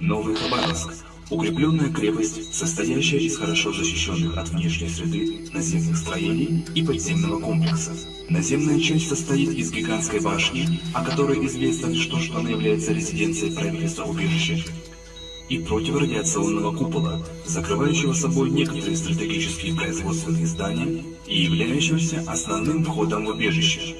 Новый Хабаровск. Укрепленная крепость, состоящая из хорошо защищенных от внешней среды наземных строений и подземного комплекса. Наземная часть состоит из гигантской башни, о которой известно лишь то, что она является резиденцией правительства убежища, и противорадиационного купола, закрывающего собой некоторые стратегические производственные здания и являющегося основным входом в убежище.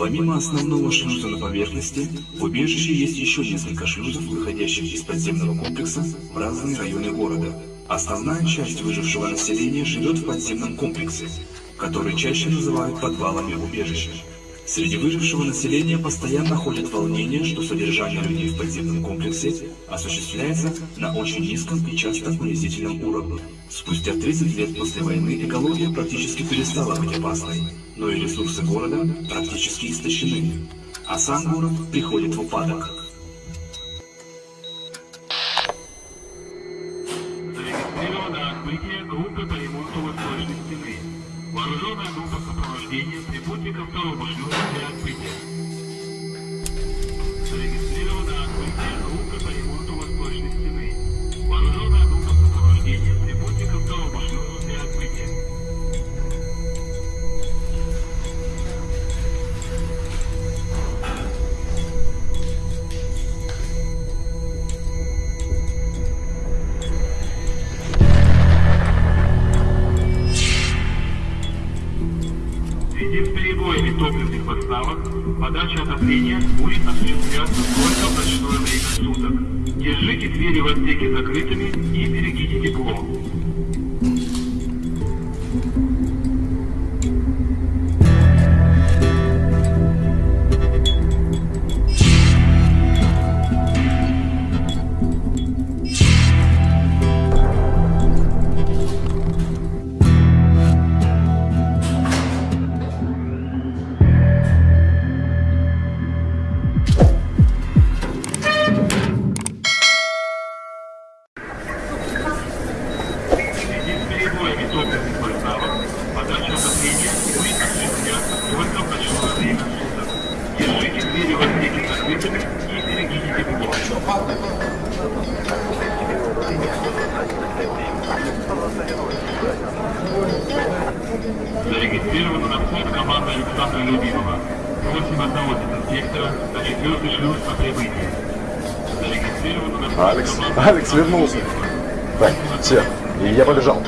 Помимо основного шлюза на поверхности, в убежище есть еще несколько шлюзов, выходящих из подземного комплекса в разные районы города. Основная часть выжившего населения живет в подземном комплексе, который чаще называют подвалами убежища. Среди выжившего населения постоянно ходят волнения, что содержание людей в подземном комплексе осуществляется на очень низком и часто унизительном уровне. Спустя 30 лет после войны экология практически перестала быть опасной, но и ресурсы города практически истощены, а сам город приходит в упадок. Команда Алекс Александра вернулся. Любимова. Так, все, и я побежал.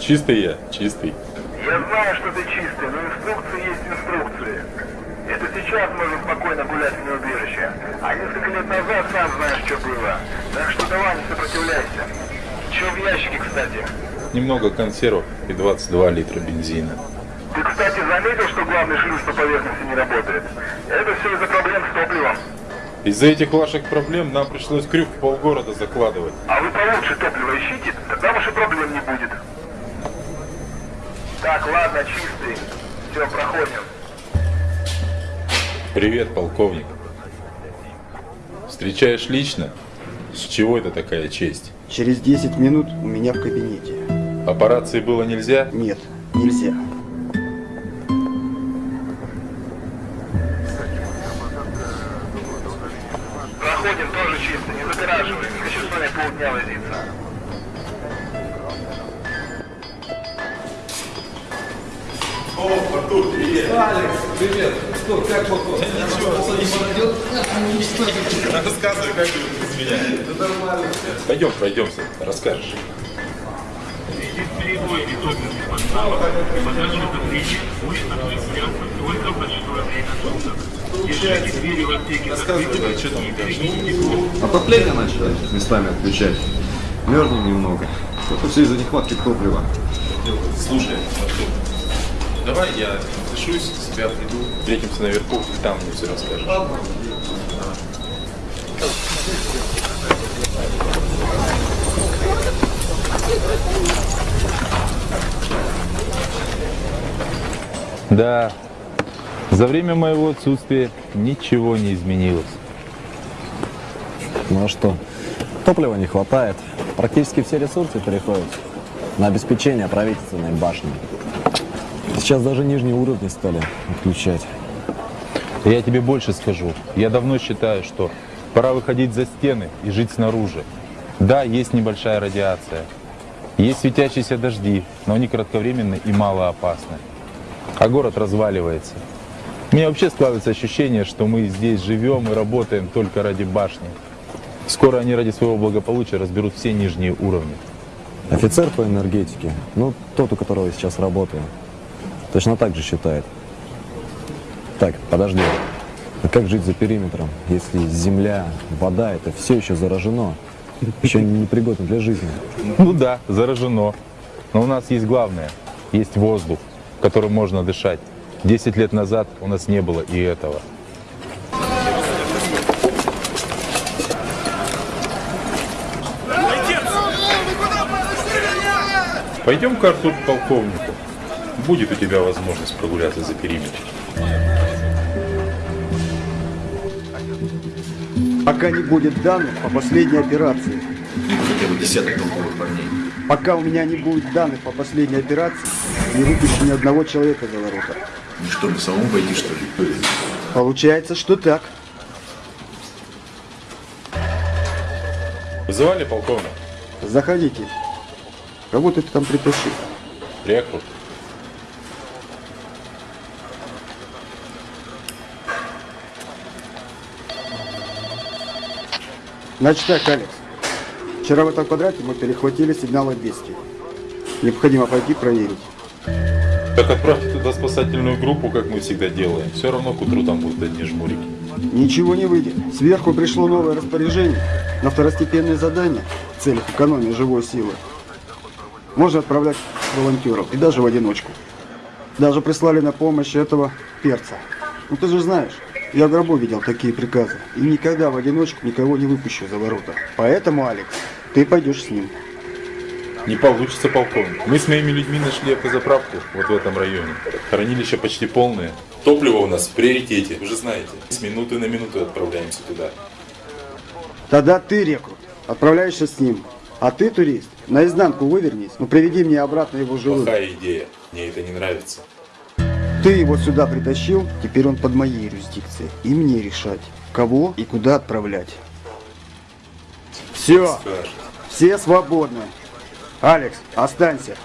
Чистый я, чистый. Я знаю, что ты чистый, но инструкции есть инструкции. Это сейчас можно спокойно гулять в убежище. А несколько лет назад сам знаешь, что было. Так что давай не сопротивляйся. Че в ящике, кстати? Немного консервов и 22 литра бензина. Ты, кстати, заметил, что главный шлюз по поверхности не работает? Это все из-за проблем с топливом. Из-за этих ваших проблем нам пришлось крюк в полгорода закладывать. А вы получше топливо ищите, тогда ваших проблем не будет. Так, ладно, чистый. Все, проходим. Привет, полковник. Встречаешь лично? С чего это такая честь? Через 10 минут у меня в кабинете. Операции было нельзя? Нет, нельзя. Проходим, тоже чисто, не загораживай. Не хочу с вами полдня возиться. Рассказывай, как ты без меня. Пойдем, пройдемся, расскажешь. В связи с перебоями топливных поставок подача отопления будет осуществляться только в ночное время суток. Держите двери в отсеке закрытыми и берегите тепло. Отопление начали местами отключать. Мерзнем немного. Это все из-за нехватки топлива. Слушай, Артур, давай я запишусь, с тебя приду. Встретимся наверху, и там мне все расскажешь. Да, за время моего отсутствия ничего не изменилось. Ну а что? Топлива не хватает. Практически все ресурсы переходят на обеспечение правительственной башни. Сейчас даже нижние уровни стали отключать. Я тебе больше скажу. Я давно считаю, что пора выходить за стены и жить снаружи. Да, есть небольшая радиация. Есть светящиеся дожди, но они кратковременны и малоопасны. А город разваливается. У меня вообще складывается ощущение, что мы здесь живем и работаем только ради башни. Скоро они ради своего благополучия разберут все нижние уровни. Офицер по энергетике, ну тот, у которого я сейчас работаю, точно так же считает. Так, подожди. А как жить за периметром, если земля, вода, это все еще заражено? Еще непригодно для жизни. Ну да, заражено. Но у нас есть главное. Есть воздух, которым можно дышать. Десять лет назад у нас не было и этого. Пойдем к Артур к полковнику. Будет у тебя возможность прогуляться за периметр. Пока не будет данных по последней операции. Хотя бы десяток толковых парней. Пока у меня не будет данных по последней операции, не выпущу ни одного человека за ворота. Ну что, мне самому пойти, что ли? Получается, что так. Вызывали полковник? Заходите. Кого ты там притащил? Рекрут. Значит так, Алекс. Вчера в этом квадрате мы перехватили сигнал от бедствия. Необходимо пойти проверить. Так отправьте туда спасательную группу, как мы всегда делаем. Все равно к утру там будут одни жмурики. Ничего не выйдет. Сверху пришло новое распоряжение на второстепенные задания в целях экономии живой силы. Можно отправлять волонтеров и даже в одиночку. Даже прислали на помощь этого перца. Ну ты же знаешь, я в гробу видел такие приказы. И никогда в одиночку никого не выпущу за ворота. Поэтому, Алекс, ты пойдешь с ним. Не получится, полковник. Мы с моими людьми нашли автозаправку вот в этом районе. Хранилище почти полное. Топливо у нас в приоритете, вы же знаете. С минуты на минуту отправляемся туда. Тогда ты, рекрут, отправляешься с ним. А ты, турист, наизнанку вывернись, но приведи мне обратно его живым. Плохая идея. Мне это не нравится. Ты его сюда притащил, теперь он под моей юрисдикцией. И мне решать, кого и куда отправлять. Все, все свободны. Алекс, останься.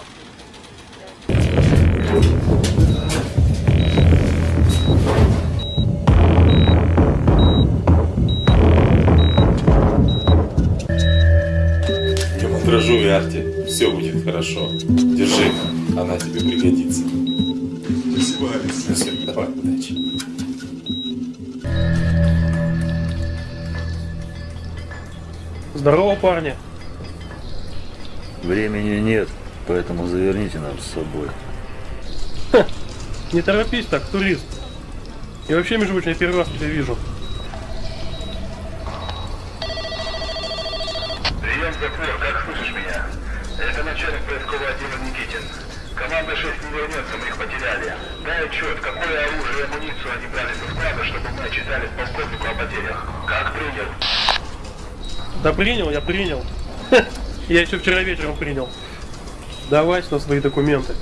Не мандражу и арте. Все будет хорошо. Держи, она тебе пригодится. Здорово, парни. Времени нет, поэтому заверните нас с собой. Не торопись так, турист. И вообще, между прочим, я первый раз тебя вижу. Прием затвор, как слышишь меня? Это начальник поискового отдела Никитин. Команда 6 не вернется, мы их потеряли. Дай отчет, какое оружие и амуницию они брали со склада, чтобы мы отчитались полковнику о потерях. Как принял? Да принял, я принял. Я еще вчера вечером принял. Давай сюда свои документы.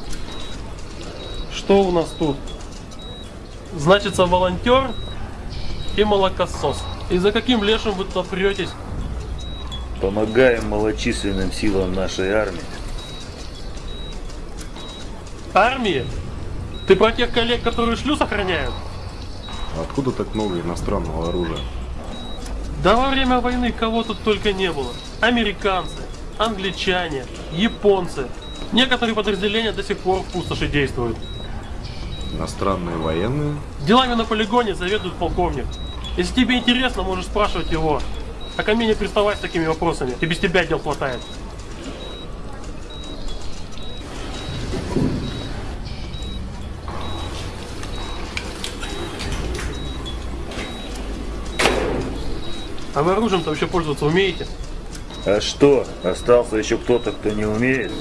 Что у нас тут? Значится волонтер и молокосос. И за каким лешим вы тут претесь? Помогаем малочисленным силам нашей армии. Армии? Ты про тех коллег, которые шлюз охраняют? Откуда так много иностранного оружия? Да во время войны кого тут только не было. Американцы, англичане, японцы, Некоторые подразделения до сих пор в пустоши действуют. Иностранные военные? Делами на полигоне заведует полковник. Если тебе интересно, можешь спрашивать его. А ко мне не приставай с такими вопросами. И без тебя дел хватает. А вы оружием-то вообще пользоваться умеете? А что, остался еще кто-то, кто не умеет?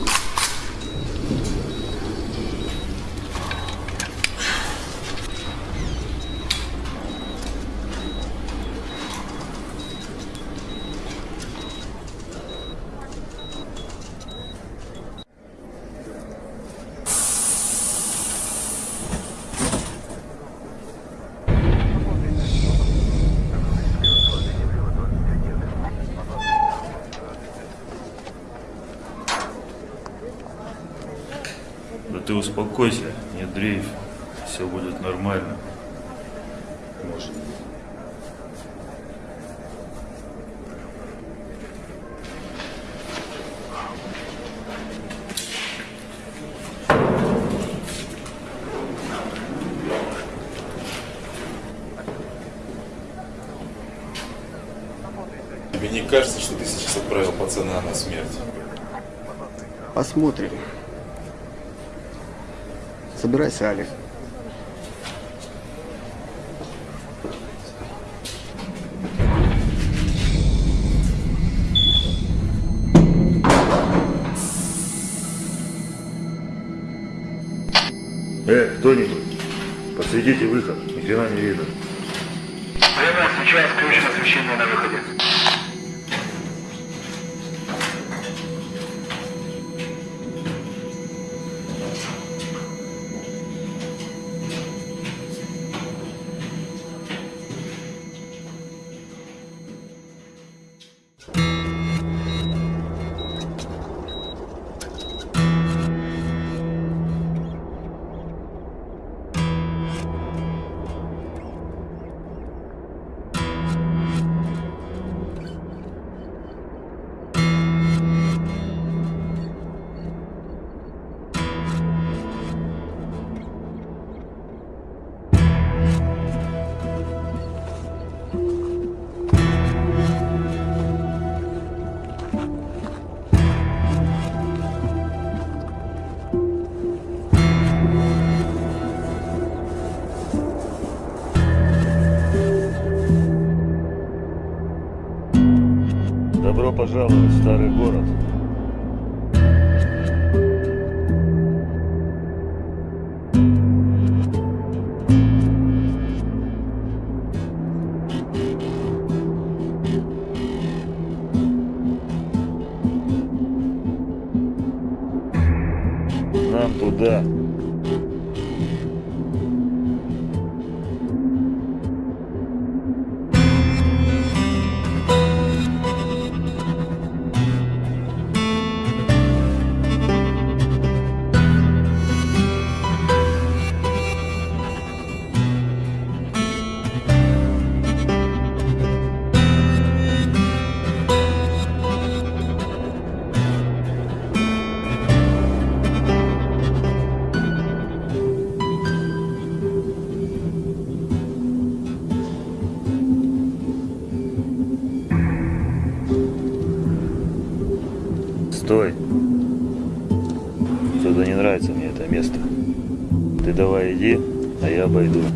Да ты успокойся, не дрейф. Все будет нормально. Может. Тебе не кажется, что ты сейчас отправил пацана на смерть? Посмотрим. Собирайся, Али. Э, кто-нибудь, подсветите выход, ни хрена не видно. А я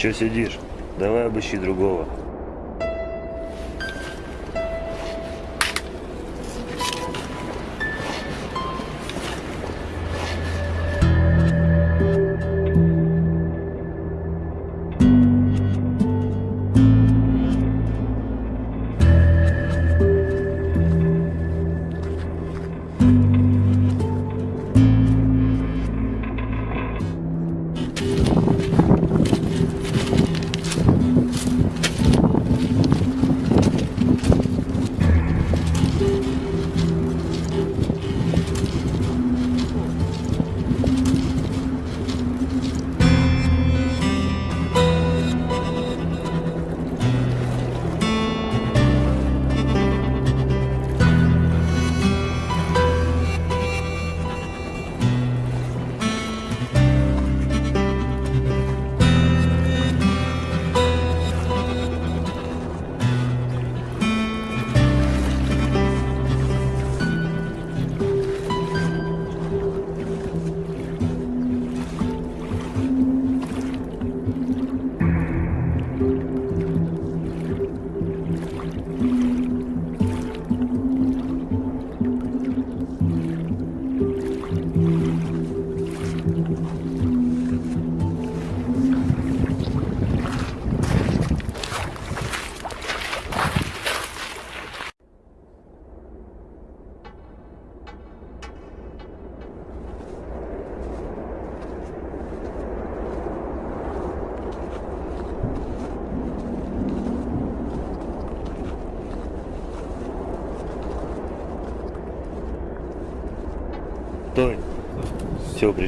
Че сидишь? Давай обыщи другого.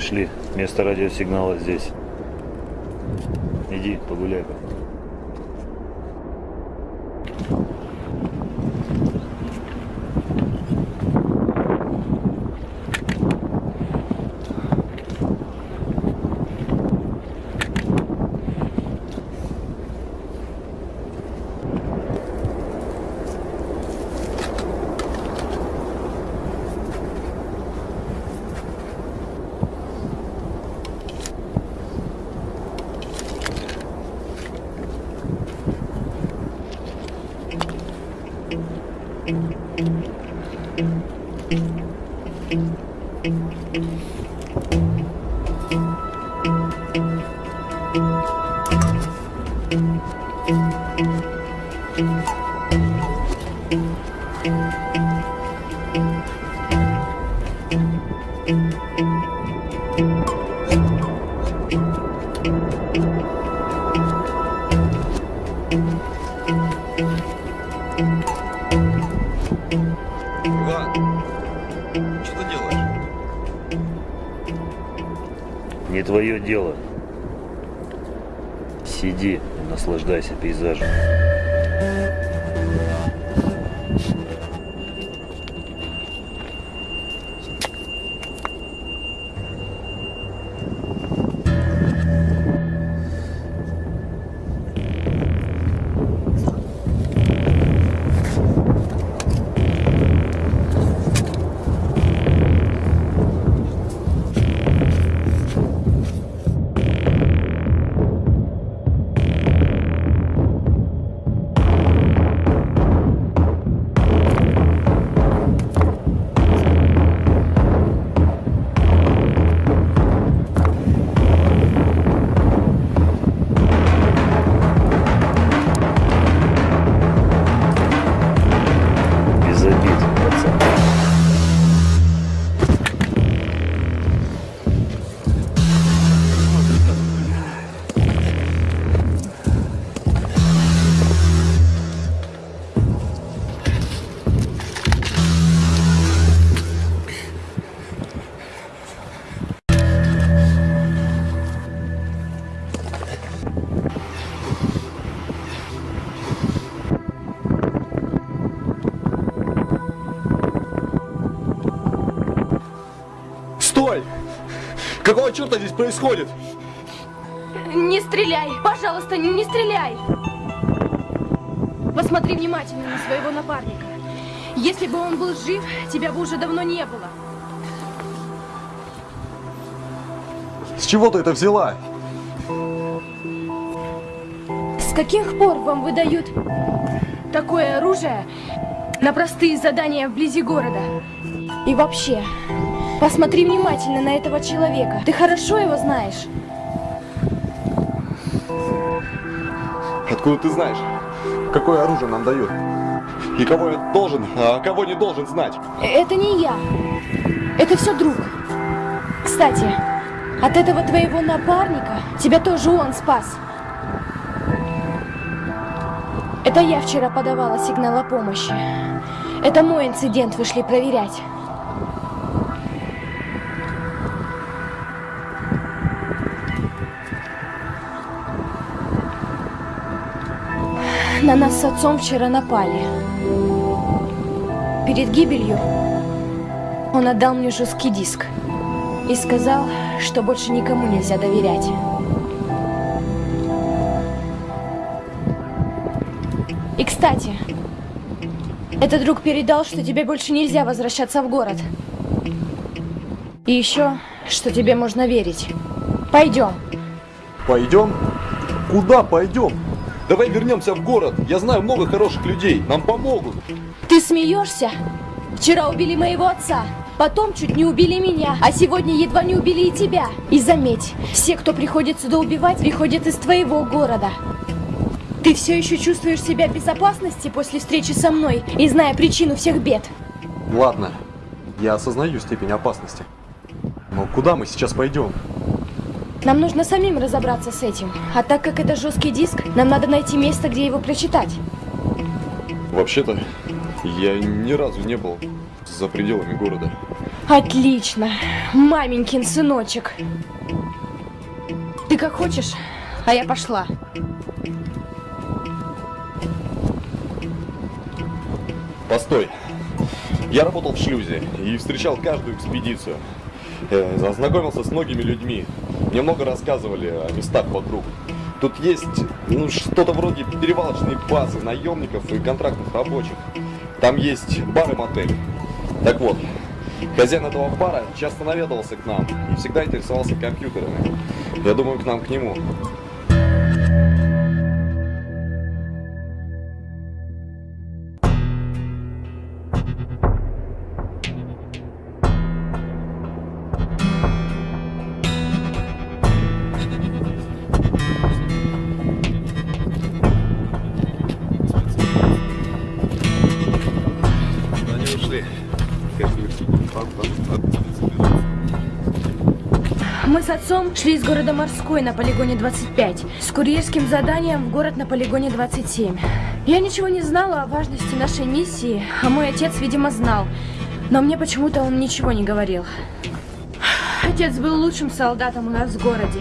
Пришли. Место радиосигнала здесь. Иди, погуляй-ка. Иван, Какого черта здесь происходит? Не стреляй! Пожалуйста, не, не стреляй! Посмотри внимательно на своего напарника. Если бы он был жив, тебя бы уже давно не было. С чего ты это взяла? С каких пор вам выдают такое оружие на простые задания вблизи города? И вообще, посмотри внимательно на этого человека. Ты хорошо его знаешь? Откуда ты знаешь? Какое оружие нам дают? И кого я должен, а кого не должен знать? Э, Это не я. Это все друг. Кстати, от этого твоего напарника тебя тоже он спас. Это я вчера подавала сигнал о помощи. Это мой инцидент вышли проверять. На нас с отцом вчера напали. Перед гибелью он отдал мне жесткий диск и сказал, что больше никому нельзя доверять. И, кстати, этот друг передал, что тебе больше нельзя возвращаться в город. И еще, что тебе можно верить. Пойдем. Пойдем? Куда пойдем? Давай вернемся в город. Я знаю много хороших людей. Нам помогут. Ты смеешься? Вчера убили моего отца, потом чуть не убили меня, а сегодня едва не убили и тебя. И заметь, все, кто приходит сюда убивать, приходят из твоего города. Ты все еще чувствуешь себя в безопасности после встречи со мной и зная причину всех бед? Ладно, я осознаю степень опасности. Но куда мы сейчас пойдем? Нам нужно самим разобраться с этим. А так как это жесткий диск, нам надо найти место, где его прочитать. Вообще-то, я ни разу не был за пределами города. Отлично. Маменькин сыночек. Ты как хочешь, а я пошла. Постой. Я работал в шлюзе и встречал каждую экспедицию. Э, Ознакомился с многими людьми. Мне много рассказывали о местах вокруг. Тут есть ну, что-то вроде перевалочной базы наемников и контрактных рабочих. Там есть бар и мотель. Так вот, хозяин этого бара часто наведывался к нам и всегда интересовался компьютерами. Я думаю, к нам к нему. Шли из города Морской на полигоне 25 с курьерским заданием в город на полигоне 27. Я ничего не знала о важности нашей миссии, а мой отец, видимо, знал. Но мне почему-то он ничего не говорил. Отец был лучшим солдатом у нас в городе.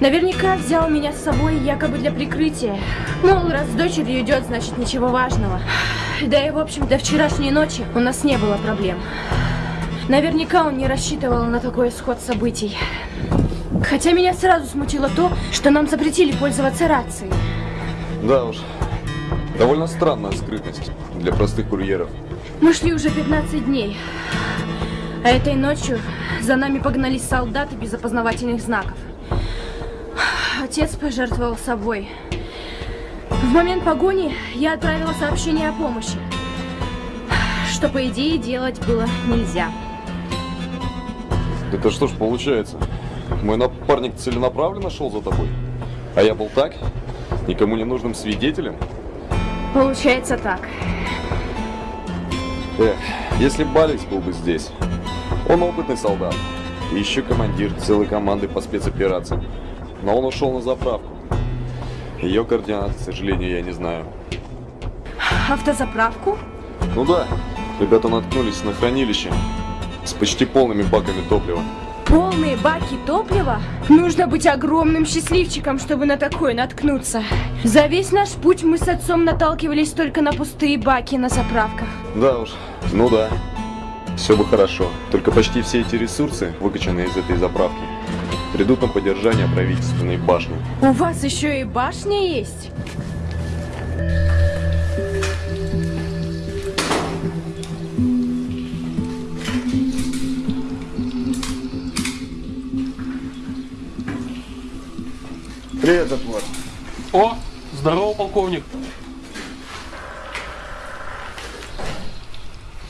Наверняка взял меня с собой якобы для прикрытия. Мол, раз с дочерью идет, значит ничего важного. Да и, в общем, до вчерашней ночи у нас не было проблем. Наверняка он не рассчитывал на такой исход событий. Хотя меня сразу смутило то, что нам запретили пользоваться рацией. Да уж, довольно странная скрытность для простых курьеров. Мы шли уже 15 дней. А этой ночью за нами погнались солдаты без опознавательных знаков. Отец пожертвовал собой. В момент погони я отправила сообщение о помощи, что, по идее, делать было нельзя. Это что ж получается? Мой напарник целенаправленно шел за тобой? А я был так? Никому не нужным свидетелем? Получается так. Эх, если Баликс был бы здесь. Он опытный солдат. И еще командир целой команды по спецоперациям. Но он ушел на заправку. Ее координаты, к сожалению, я не знаю. Автозаправку? Ну да, ребята наткнулись на хранилище с почти полными баками топлива. Полные баки топлива? Нужно быть огромным счастливчиком, чтобы на такое наткнуться. За весь наш путь мы с отцом наталкивались только на пустые баки на заправках. Да уж, ну да. все бы хорошо. Только почти все эти ресурсы, выкачанные из этой заправки, придут на поддержание правительственной башни. У вас еще и башня есть? Привет, затвор. О, здорово, полковник.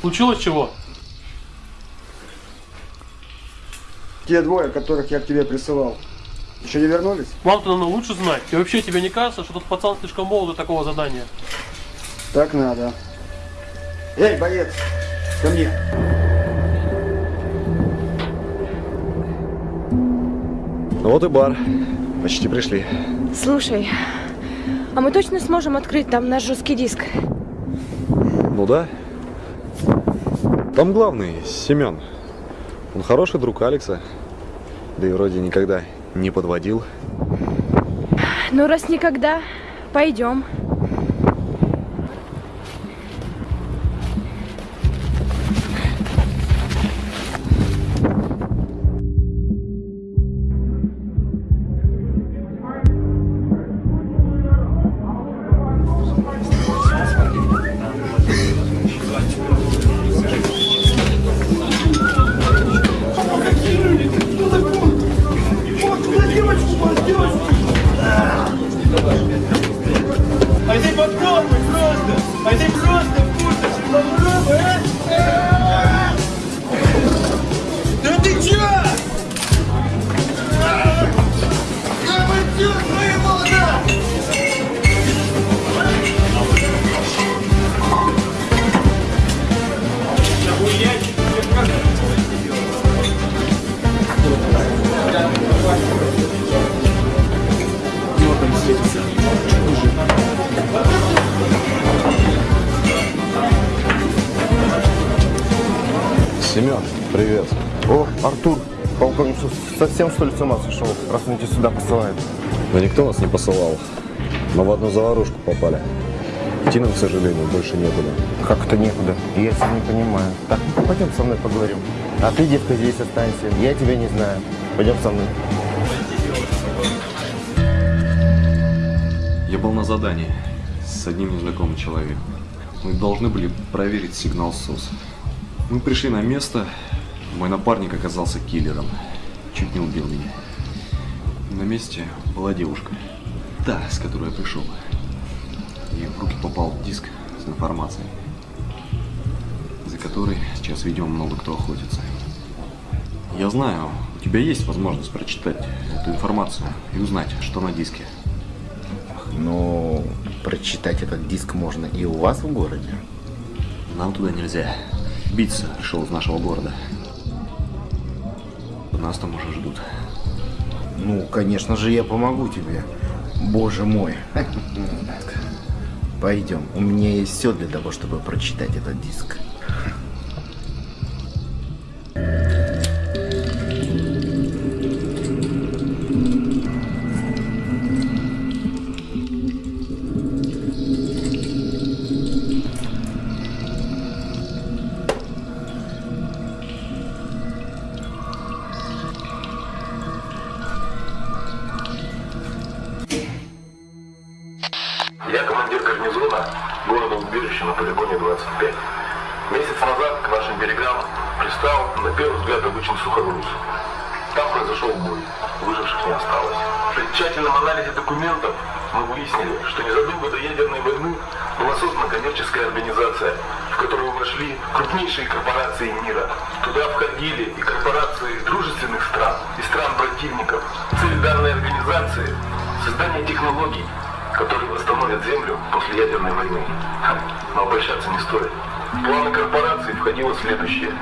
Случилось чего? Те двое, которых я к тебе присылал, еще не вернулись? Вам-то надо лучше знать. И вообще тебе не кажется, что тот пацан слишком молод для такого задания? Так надо. Эй, боец, ко мне. Ну вот и бар. Почти пришли. Слушай, а мы точно сможем открыть там наш жесткий диск? Ну да. Там главный, Семен. Он хороший друг Алекса. Да и вроде никогда не подводил. Ну, раз никогда, пойдем. Никто нас не посылал. Мы в одну заварушку попали. Идти нам, к сожалению, больше некуда. Как это некуда? Я тебя не понимаю. Так, ну, пойдем со мной поговорим. А ты, девка, здесь останься. Я тебя не знаю. Пойдем со мной. Я был на задании с одним незнакомым человеком. Мы должны были проверить сигнал СОС. Мы пришли на место, мой напарник оказался киллером. Чуть не убил меня. На месте была девушка. Та, с которой я пришел. И в руки попал диск с информацией, за которой сейчас, видимо, много кто охотится. Я знаю, у тебя есть возможность прочитать эту информацию и узнать, что на диске. Но прочитать этот диск можно и у вас в городе. Нам туда нельзя. Биться пришел из нашего города. Нас там уже ждут. Ну, конечно же, я помогу тебе. Боже мой. Пойдем. У меня есть все для того, чтобы прочитать этот диск. Я командир гарнизона города убежища на полигоне 25. Месяц назад к нашим берегам пристал, на первый взгляд, обычный сухогруз. Там произошел бой, выживших не осталось. При тщательном анализе документов мы выяснили, что незадолго до ядерной войны была создана коммерческая организация, в которую вошли крупнейшие корпорации мира. Туда входили и корпорации дружественных стран, и стран противников. Цель данной организации – создание технологий, которые восстановят Землю после ядерной войны. Но обольщаться не стоит. В планы корпорации входило следующее.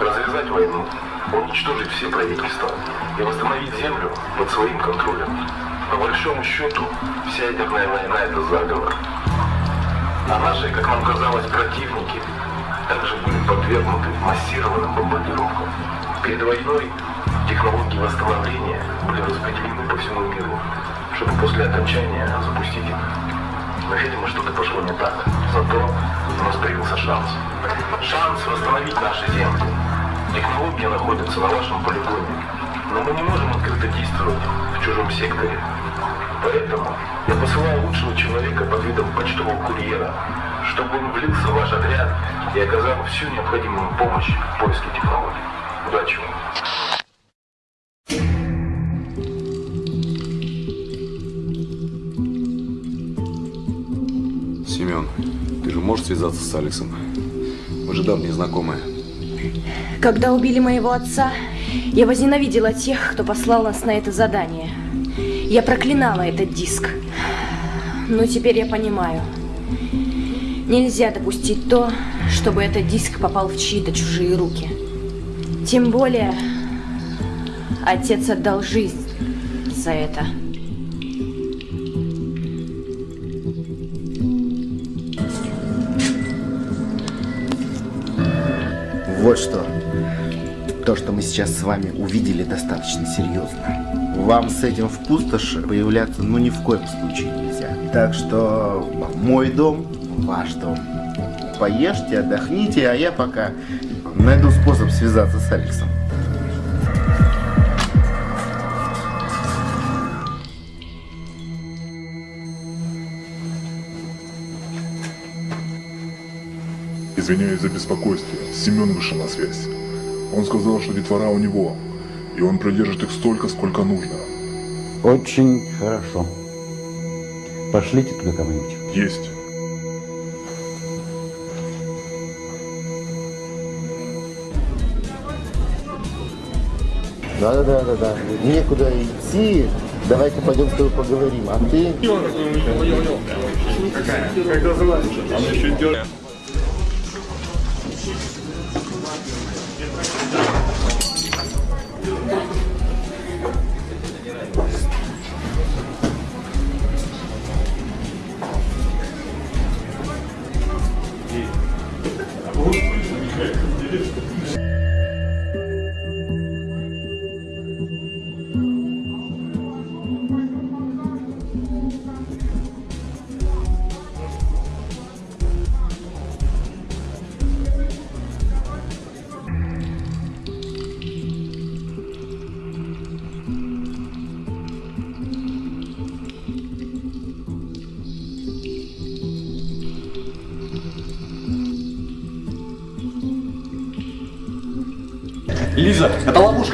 Развязать войну, уничтожить все правительства и восстановить Землю под своим контролем. По большому счету, вся ядерная война – это заговор. А наши, как нам казалось, противники также были подвергнуты массированным бомбардировкам. Перед войной технологии восстановления были распределены по всему миру, чтобы после окончания запустить их. Но, видимо, что-то пошло не так. Зато у нас появился шанс. Шанс восстановить наши земли. Технология находится на вашем полигоне, но мы не можем открыто действовать в чужом секторе. Поэтому я посылаю лучшего человека под видом почтового курьера, чтобы он влился в ваш отряд и оказал всю необходимую помощь в поиске технологий. Удачи вам! Связаться с Алексом? Мы же давние знакомые. Когда убили моего отца, я возненавидела тех, кто послал нас на это задание. Я проклинала этот диск. Но теперь я понимаю. Нельзя допустить то, чтобы этот диск попал в чьи-то чужие руки. Тем более, отец отдал жизнь за это. Вот что. То, что мы сейчас с вами увидели, достаточно серьезно. Вам с этим в пустоши появляться ну ни в коем случае нельзя. Так что мой дом, ваш дом. Поешьте, отдохните, а я пока найду способ связаться с Алексом. Извиняюсь за беспокойство. Семен вышел на связь. Он сказал, что детвора у него, и он продержит их столько, сколько нужно. Очень хорошо. Пошлите туда кого-нибудь. Есть. Да-да-да-да-да. Некуда идти. Давайте пойдем с тобой поговорим. А ты... Как называется? Там еще идет.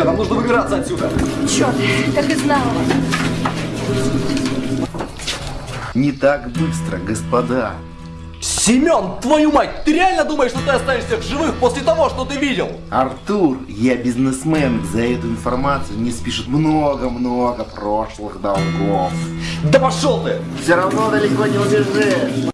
Это ловушка, нам нужно выбираться отсюда. Черт, так и знала. Не так быстро, господа. Семен, твою мать, ты реально думаешь, что ты останешься в живых после того, что ты видел? Артур, я бизнесмен, за эту информацию не спишет много-много прошлых долгов. Да пошел ты! Все равно далеко не убежишь.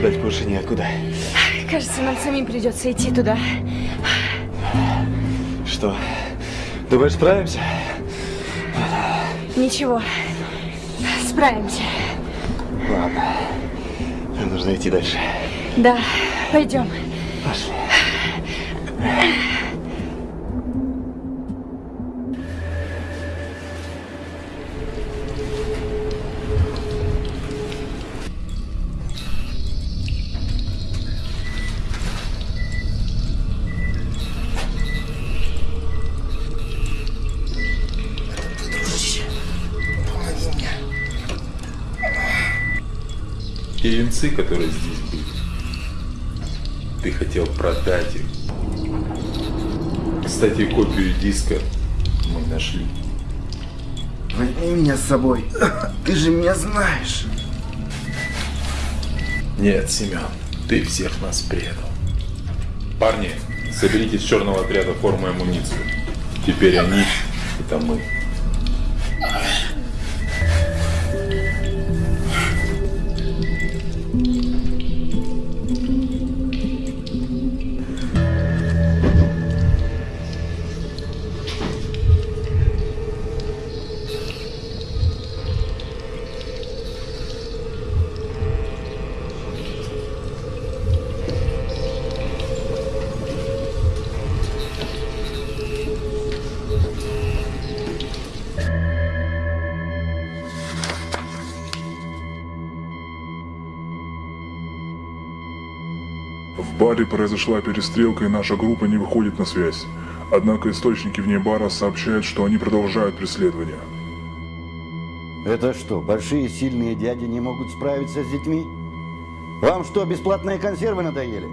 Ждать больше неоткуда. Кажется, нам самим придется идти туда. Что, думаешь, справимся? Ничего, справимся. Ладно, нам нужно идти дальше. Да, пойдем. Пошли. Венцы, которые здесь были, ты хотел продать их. Кстати, копию диска мы нашли. Возьми меня с собой. Ты же меня знаешь. Нет, Семен, ты всех нас предал. Парни, соберите из черного отряда форму и амуницию. Теперь они — это мы. Баре произошла перестрелка и наша группа не выходит на связь. Однако источники вне бара сообщают, что они продолжают преследование. Это что, большие сильные дяди не могут справиться с детьми? Вам что, бесплатные консервы надоели?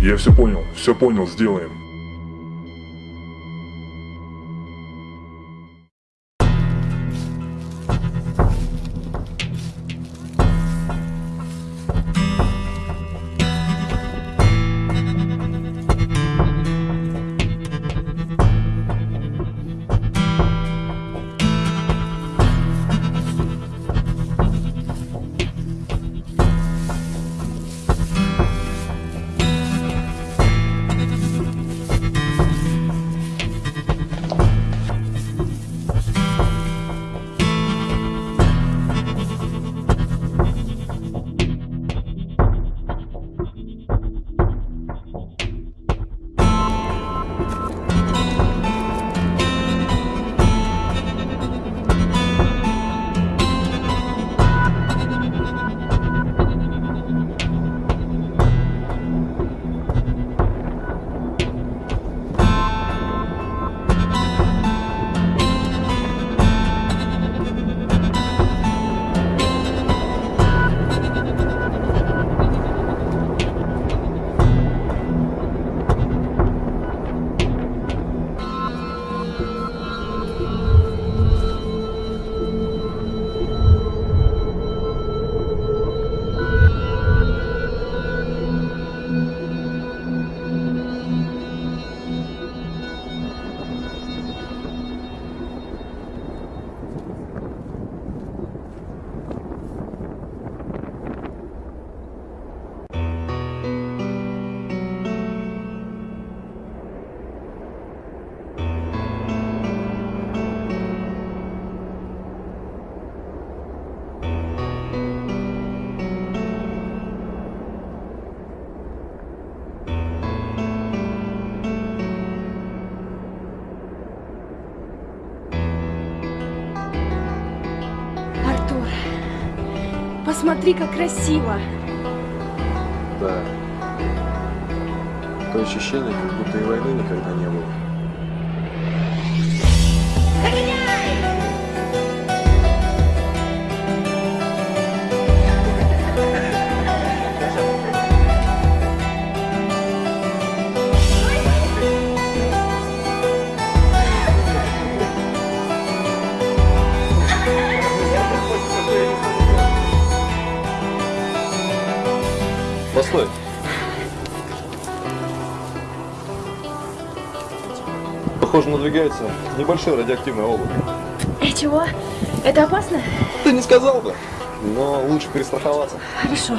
Я все понял, все понял, сделаем. Посмотри, как красиво. Да. Такое ощущение, как Похоже, надвигается небольшое радиоактивное облако. Э, чего? Это опасно? Ты не сказал бы, но лучше перестраховаться. Хорошо.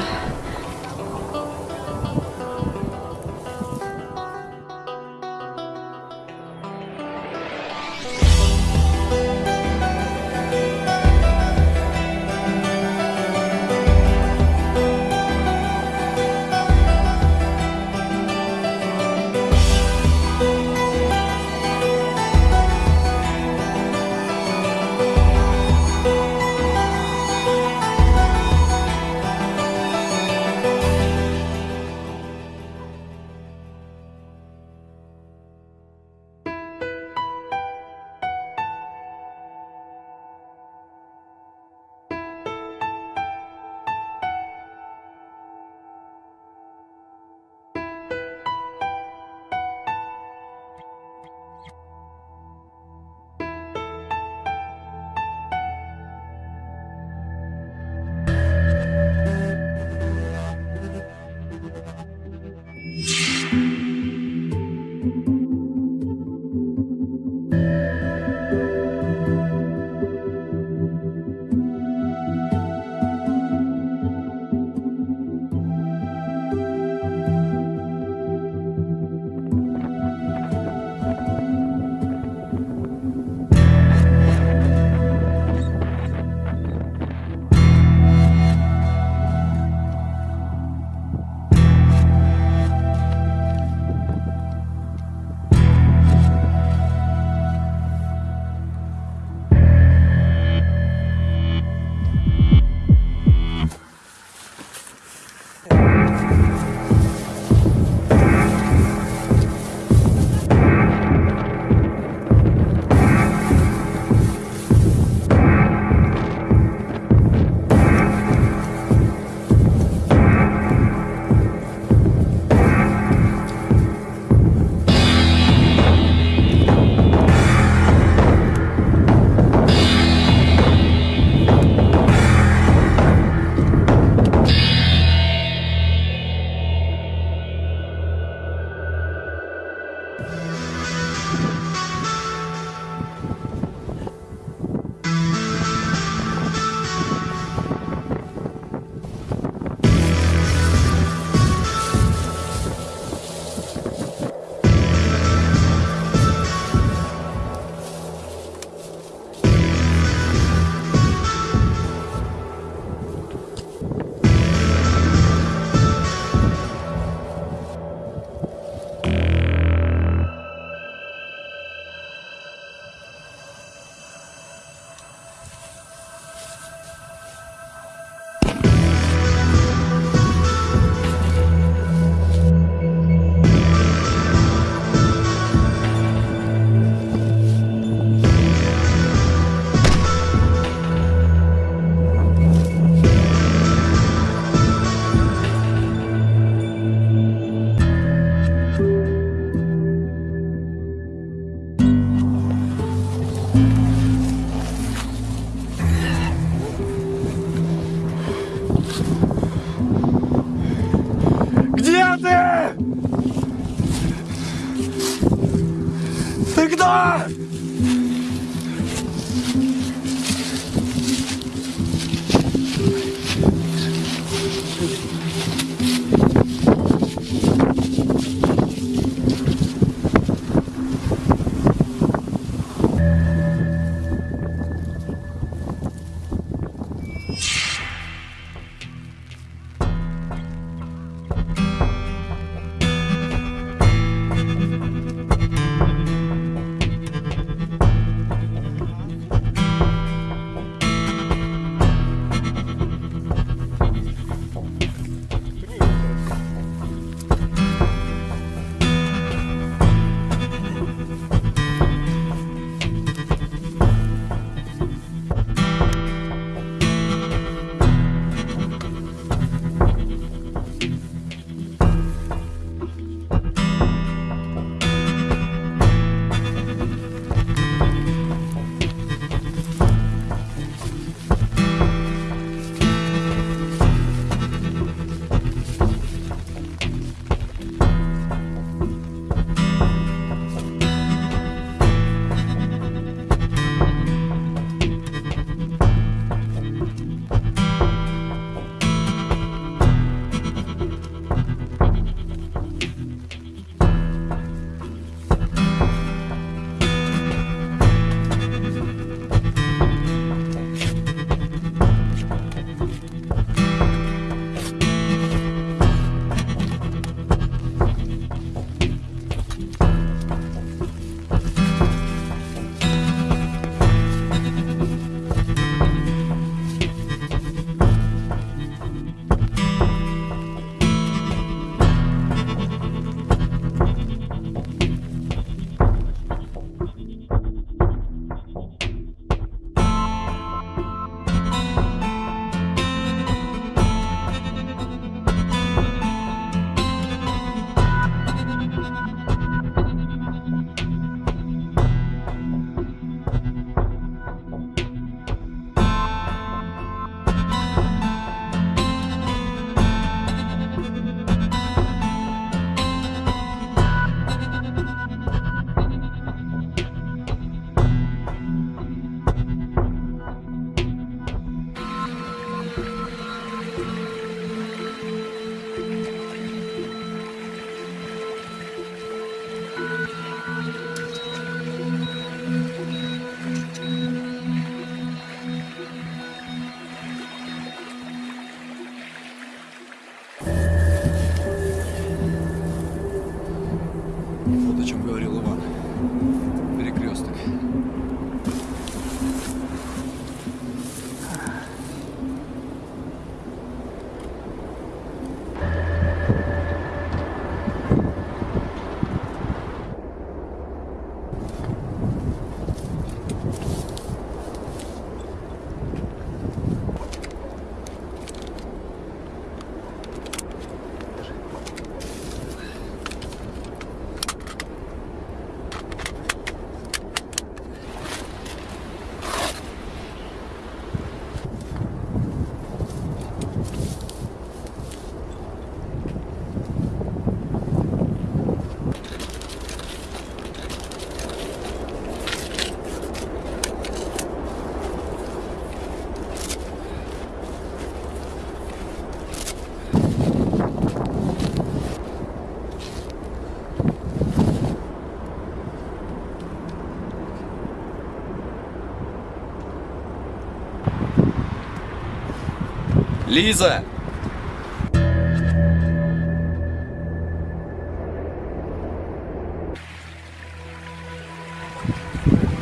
Лиза!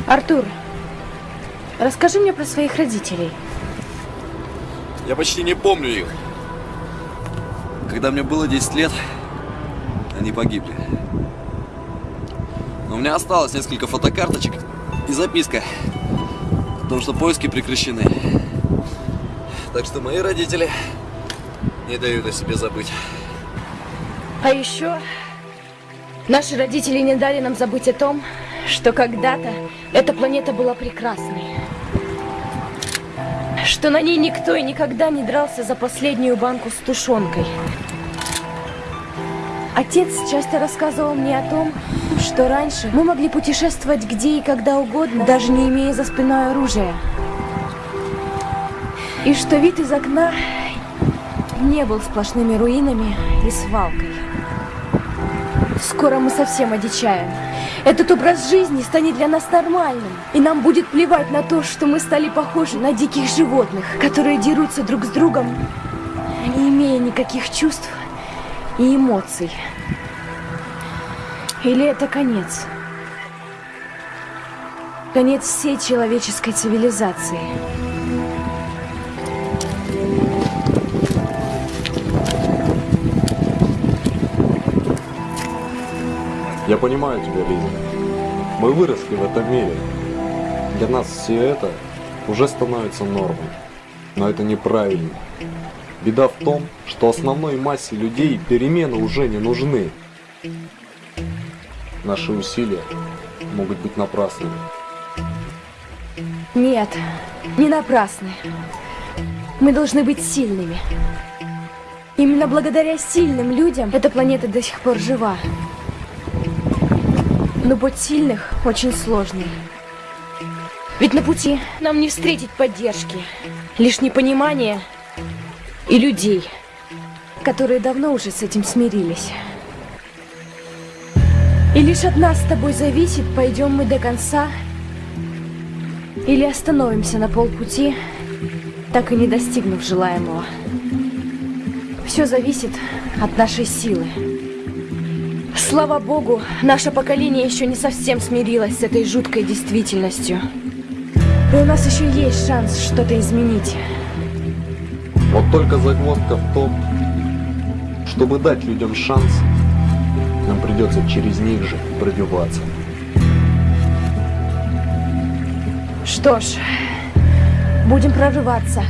Артур, расскажи мне про своих родителей. Я почти не помню их. Когда мне было 10 лет, они погибли. Но у меня осталось несколько фотокарточек и записка о том, что поиски прекращены. Так что мои родители не дают о себе забыть. А еще наши родители не дали нам забыть о том, что когда-то эта планета была прекрасной. Что на ней никто и никогда не дрался за последнюю банку с тушенкой. Отец часто рассказывал мне о том, что раньше мы могли путешествовать где и когда угодно, даже не имея за спиной оружия. И что вид из окна не был сплошными руинами и свалкой. Скоро мы совсем одичаем. Этот образ жизни станет для нас нормальным. И нам будет плевать на то, что мы стали похожи на диких животных, которые дерутся друг с другом, не имея никаких чувств и эмоций. Или это конец? Конец всей человеческой цивилизации. Я понимаю тебя, Лиза. Мы выросли в этом мире. Для нас все это уже становится нормой. Но это неправильно. Беда в том, что основной массе людей перемены уже не нужны. Наши усилия могут быть напрасными. Нет, не напрасны. Мы должны быть сильными. Именно благодаря сильным людям эта планета до сих пор жива. Но путь сильных очень сложный. Ведь на пути нам не встретить поддержки, лишь непонимание и людей, которые давно уже с этим смирились. И лишь от нас с тобой зависит, пойдем мы до конца или остановимся на полпути, так и не достигнув желаемого. Все зависит от нашей силы. Слава богу, наше поколение еще не совсем смирилось с этой жуткой действительностью. И у нас еще есть шанс что-то изменить. Вот только загвоздка в том, чтобы дать людям шанс, нам придется через них же пробиваться. Что ж, будем прорываться.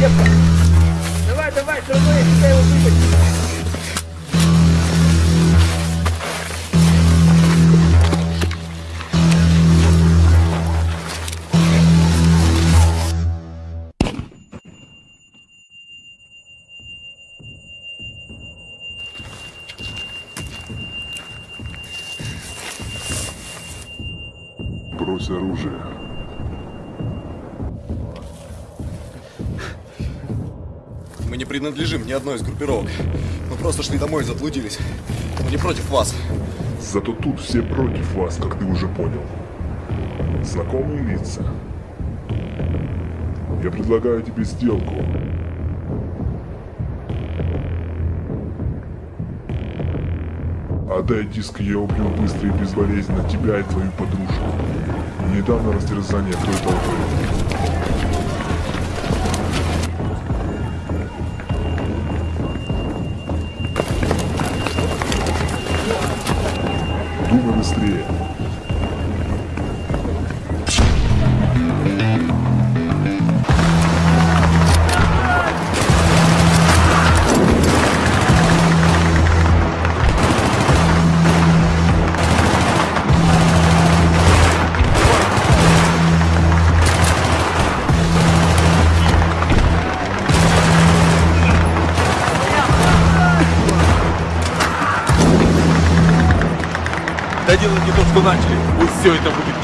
Давай, давай, все равно я тебя его вытащу. Принадлежим ни одной из группировок. Мы просто шли домой и заблудились. Мы не против вас. Зато тут все против вас, как ты уже понял. Знакомые лица. Я предлагаю тебе сделку. Отдай диск, я убью быстро и безболезненно тебя и твою подружку. Недавно растерзание той толпы.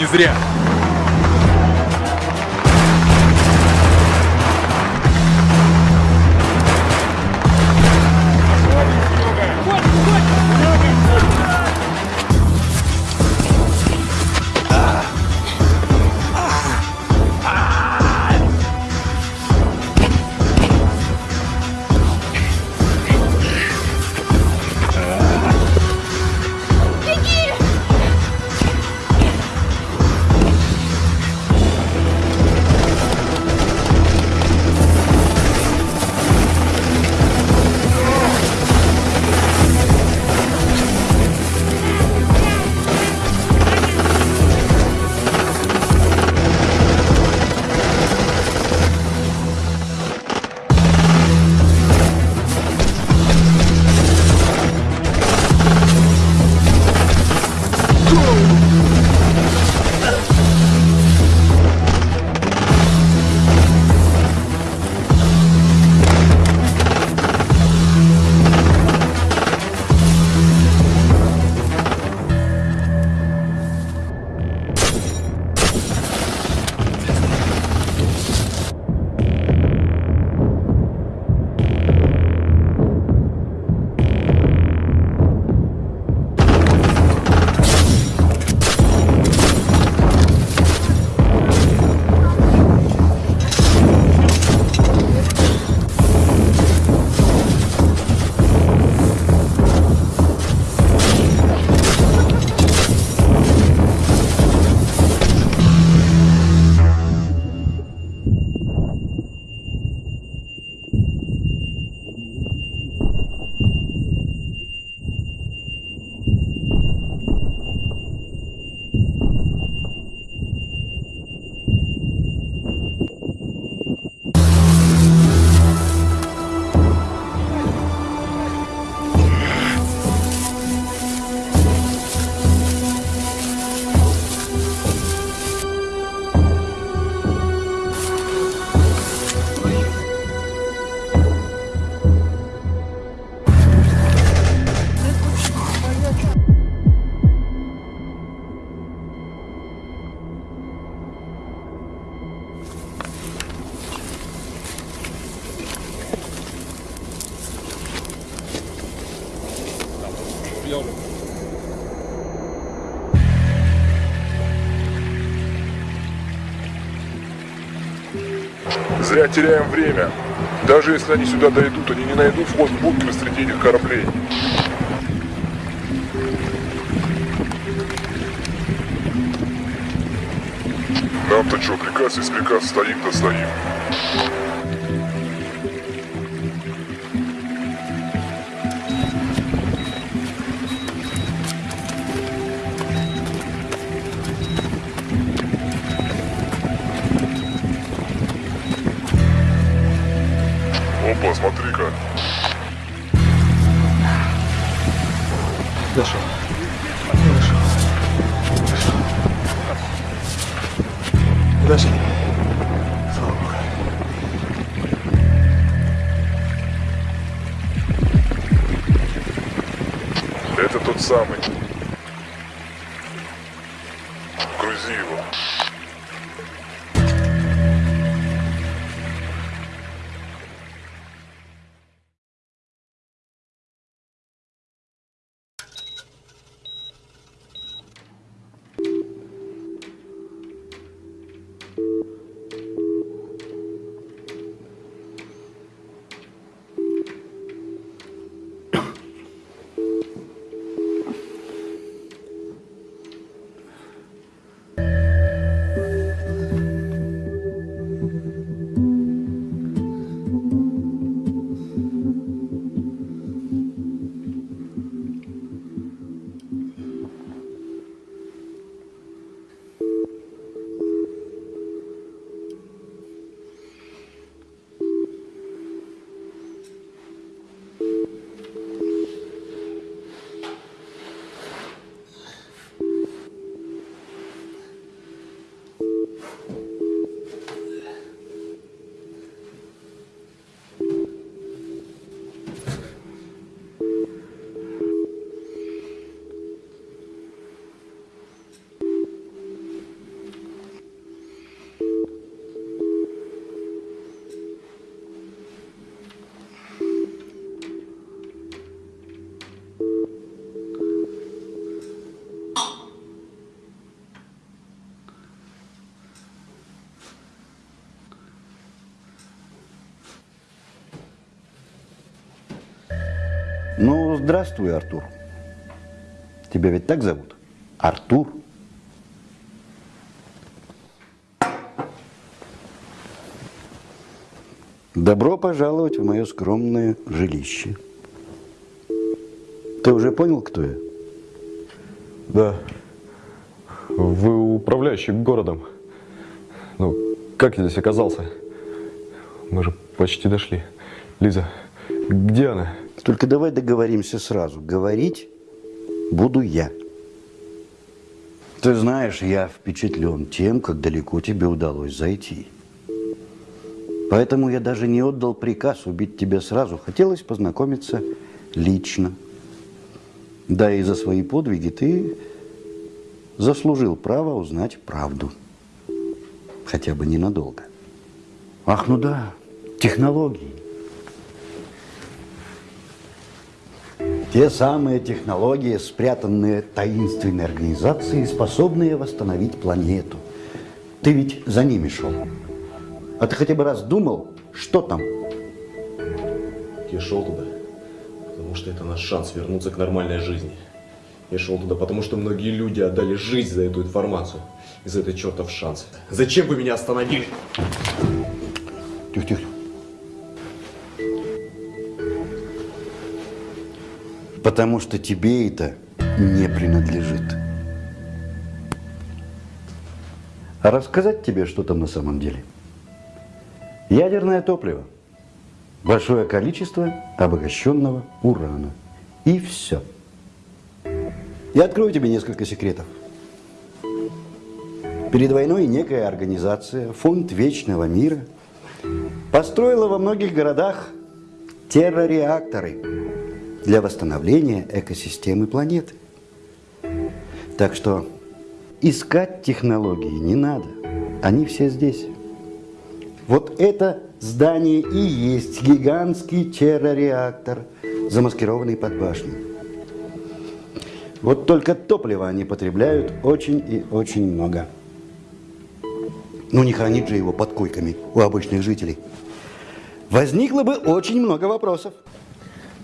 Не зря. Зря теряем время. Даже если они сюда дойдут, они не найдут вход в бункер среди этих кораблей. Нам-то что, приказ есть приказ, стоим-то стоим. Опа, Ну, здравствуй, Артур. Тебя ведь так зовут? Артур? Добро пожаловать в мое скромное жилище. Ты уже понял, кто я? Да. Вы управляющий городом. Ну, как я здесь оказался? Мы же почти дошли. Лиза, где она? Только давай договоримся сразу. Говорить буду я. Ты знаешь, я впечатлен тем, как далеко тебе удалось зайти. Поэтому я даже не отдал приказ убить тебя сразу. Хотелось познакомиться лично. Да и за свои подвиги ты заслужил право узнать правду. Хотя бы ненадолго. Ах, ну да, технологии. Те самые технологии, спрятанные таинственной организацией, способные восстановить планету. Ты ведь за ними шел. А ты хотя бы раз думал, что там? Я шел туда, потому что это наш шанс вернуться к нормальной жизни. Я шел туда, потому что многие люди отдали жизнь за эту информацию и за этот чертов шанс. Зачем вы меня остановили? Тихо, тихо. Потому что тебе это не принадлежит. А рассказать тебе, что там на самом деле? Ядерное топливо. Большое количество обогащенного урана. И все. Я открою тебе несколько секретов. Перед войной некая организация, Фонд Вечного Мира, построила во многих городах террореакторы для восстановления экосистемы планеты. Так что искать технологии не надо. Они все здесь. Вот это здание и есть гигантский террореактор, замаскированный под башню. Вот только топлива они потребляют очень и очень много. Ну не хранить же его под койками у обычных жителей. Возникло бы очень много вопросов.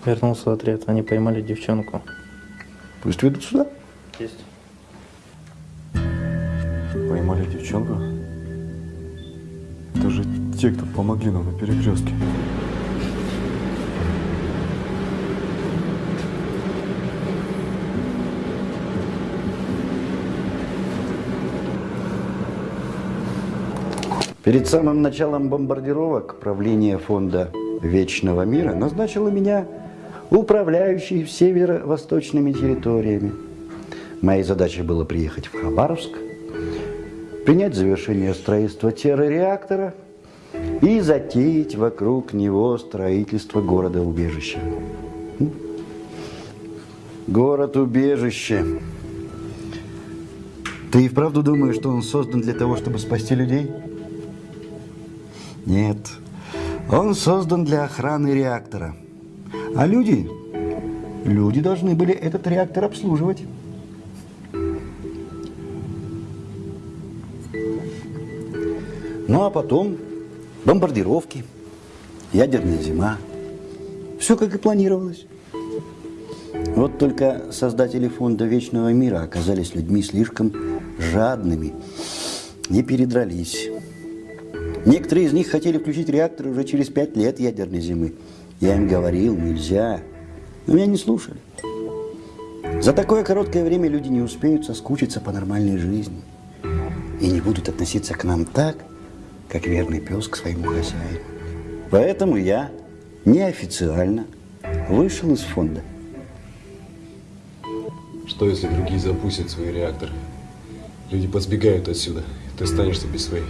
Вернулся отряд, они поймали девчонку. Пусть ведут сюда. Есть. Поймали девчонку? Это же те, кто помогли нам на перекрестке. Перед самым началом бомбардировок правление фонда Вечного мира назначило меня управляющей северо-восточными территориями. Моей задачей было приехать в Хабаровск, принять завершение строительства террореактора и затеять вокруг него строительство города-убежища. Город-убежище. Ты и вправду думаешь, что он создан для того, чтобы спасти людей? Нет. Он создан для охраны реактора. А люди, люди должны были этот реактор обслуживать. Ну а потом бомбардировки, ядерная зима. Все как и планировалось. Вот только создатели фонда Вечного мира оказались людьми слишком жадными и передрались. Некоторые из них хотели включить реактор уже через пять лет ядерной зимы. Я им говорил, нельзя. Но меня не слушали. За такое короткое время люди не успеют соскучиться по нормальной жизни. И не будут относиться к нам так, как верный пес к своему хозяину. Поэтому я неофициально вышел из фонда. Что если другие запустят свои реакторы? Люди подсбегают отсюда, ты останешься без своей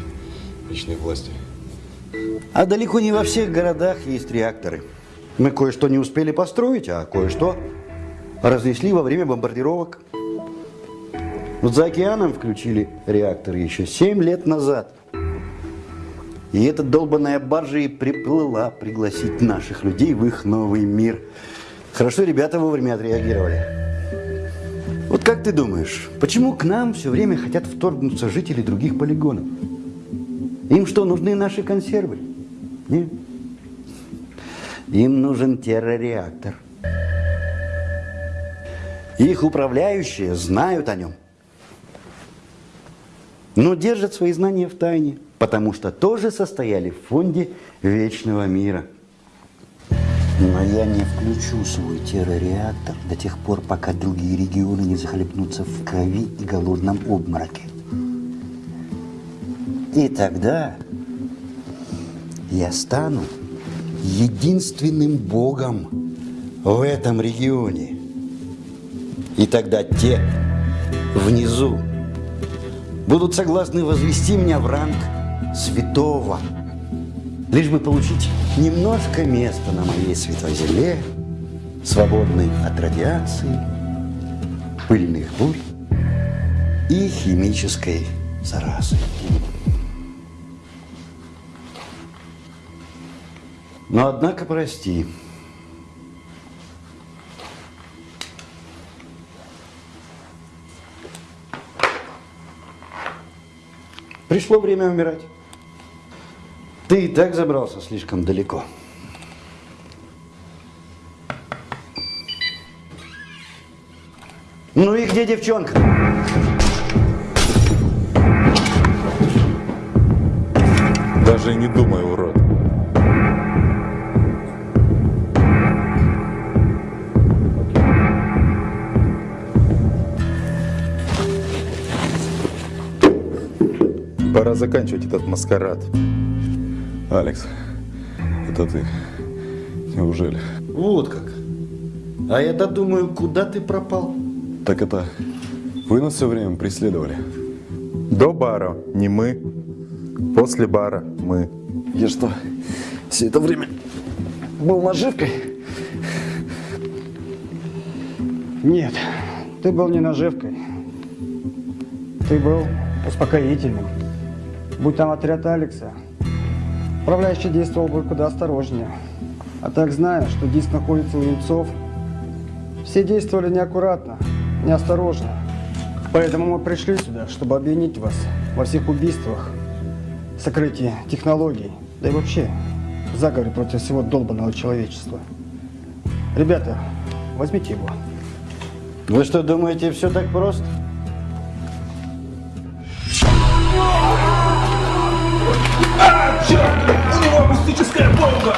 личной власти. А далеко не во всех городах есть реакторы. Мы кое-что не успели построить, а кое-что разнесли во время бомбардировок. Вот за океаном включили реакторы еще 7 лет назад. И эта долбанная баржа и приплыла пригласить наших людей в их новый мир. Хорошо ребята вовремя отреагировали. Вот как ты думаешь, почему к нам все время хотят вторгнуться жители других полигонов? Им что, нужны наши консервы? Нет. Им нужен террореактор. Их управляющие знают о нем. Но держат свои знания в тайне, потому что тоже состояли в фонде Вечного мира. Но я не включу свой террореактор до тех пор, пока другие регионы не захлебнутся в крови и голодном обмороке. И тогда я стану единственным богом в этом регионе. И тогда те внизу будут согласны возвести меня в ранг святого, лишь бы получить немножко места на моей святой земле, свободной от радиации, пыльных бурь и химической заразы. Но однако прости. Пришло время умирать. Ты и так забрался слишком далеко. Ну и где девчонка? Даже не думай, урод. Пора заканчивать этот маскарад. Алекс, это ты. Неужели? Вот как. А я-то думаю, куда ты пропал? Так это вы нас все время преследовали? До бара не мы, после бара мы. Я что, все это время был наживкой? Нет, ты был не наживкой. Ты был успокоительным. Будь там отряд Алекса, управляющий действовал бы куда осторожнее. А так, зная, что диск находится у Ельцов, все действовали неаккуратно, неосторожно. Поэтому мы пришли сюда, чтобы обвинить вас во всех убийствах сокрытие технологий, да и вообще заговор против всего долбанного человечества. Ребята, возьмите его. Вы что, думаете, все так просто? А, черт! У него акустическая бомба!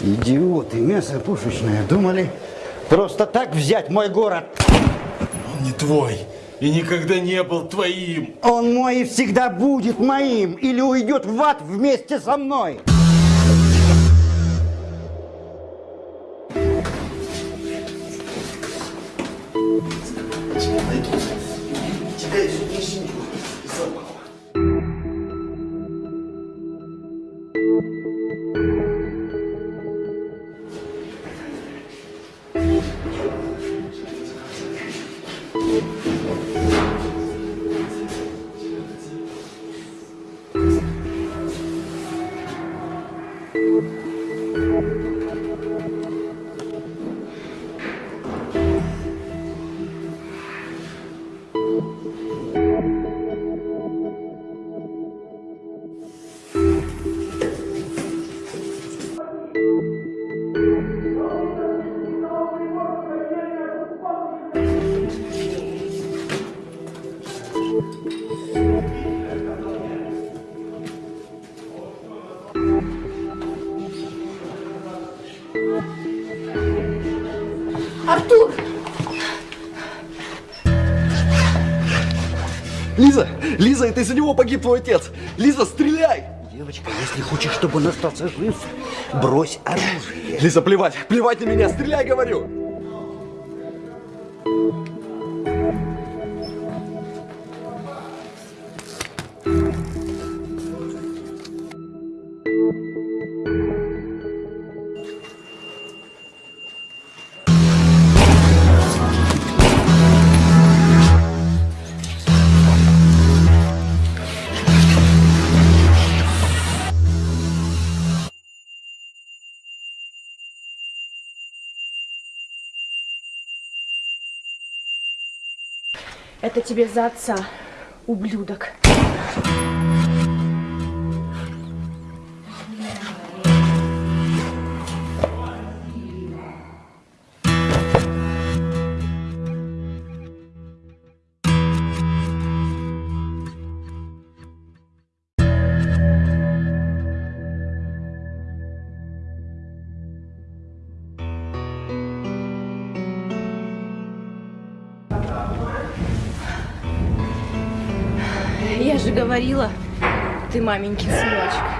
Идиоты, мясо пушечное. Думали просто так взять мой город? Он не твой и никогда не был твоим. Он мой и всегда будет моим. Или уйдет в ад вместе со мной. Артур! Лиза! Лиза, это из-за него погиб твой отец! Лиза, стреляй! Девочка, если хочешь, чтобы он остался жив, брось оружие. Лиза, плевать! Плевать на меня! Стреляй, говорю! Тебе за отца, ублюдок. Говорила, ты маменькин сыночек.